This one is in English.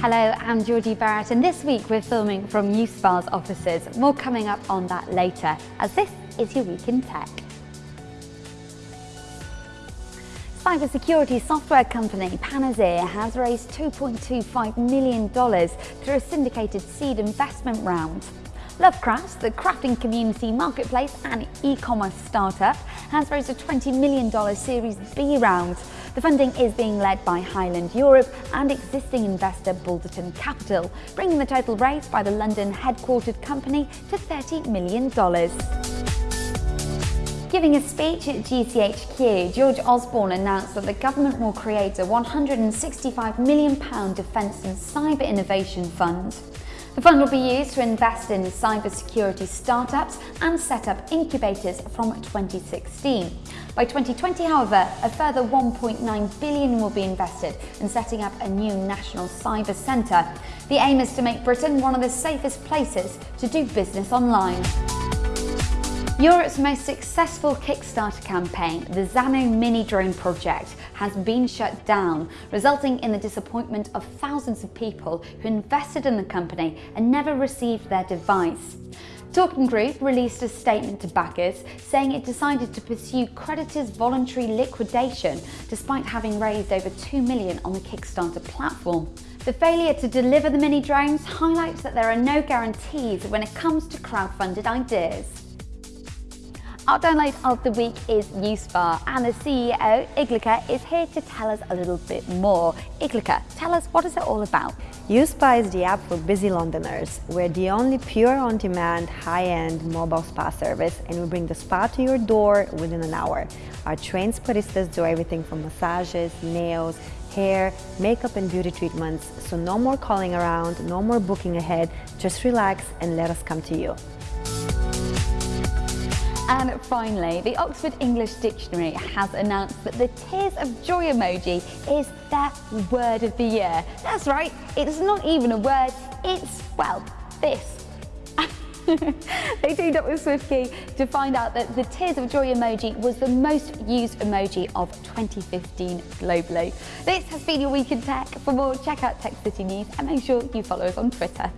Hello, I'm Georgie Barrett and this week we're filming from USPA's offices. More coming up on that later as this is your Week in Tech. Cybersecurity software company Panaseer has raised $2.25 million through a syndicated seed investment round. Lovecraft, the crafting community marketplace and e-commerce startup, has raised a $20 million Series B round. The funding is being led by Highland Europe and existing investor Balderton Capital, bringing the total raised by the London headquartered company to $30 million. Giving a speech at GCHQ, George Osborne announced that the government will create a £165 million Defence and Cyber Innovation Fund. The fund will be used to invest in cybersecurity startups and set up incubators from 2016. By 2020, however, a further 1.9 billion will be invested in setting up a new national cyber centre. The aim is to make Britain one of the safest places to do business online. Europe's most successful Kickstarter campaign, the Zano Mini Drone project, has been shut down, resulting in the disappointment of thousands of people who invested in the company and never received their device. Torquing Group released a statement to backers saying it decided to pursue creditors' voluntary liquidation despite having raised over 2 million on the Kickstarter platform. The failure to deliver the mini drones highlights that there are no guarantees when it comes to crowdfunded ideas. Our download of the week is USPA and the CEO, Iglica, is here to tell us a little bit more. Iglica, tell us what is it all about? USPA is the app for busy Londoners. We're the only pure on-demand, high-end mobile spa service and we bring the spa to your door within an hour. Our trained spadistas do everything from massages, nails, hair, makeup and beauty treatments, so no more calling around, no more booking ahead, just relax and let us come to you. And finally, the Oxford English Dictionary has announced that the tears of joy emoji is their word of the year. That's right, it's not even a word, it's, well, this. they teamed up with SwiftKey to find out that the Tears of Joy emoji was the most used emoji of 2015 globally. This has been your Week in Tech. For more, check out Tech City News and make sure you follow us on Twitter.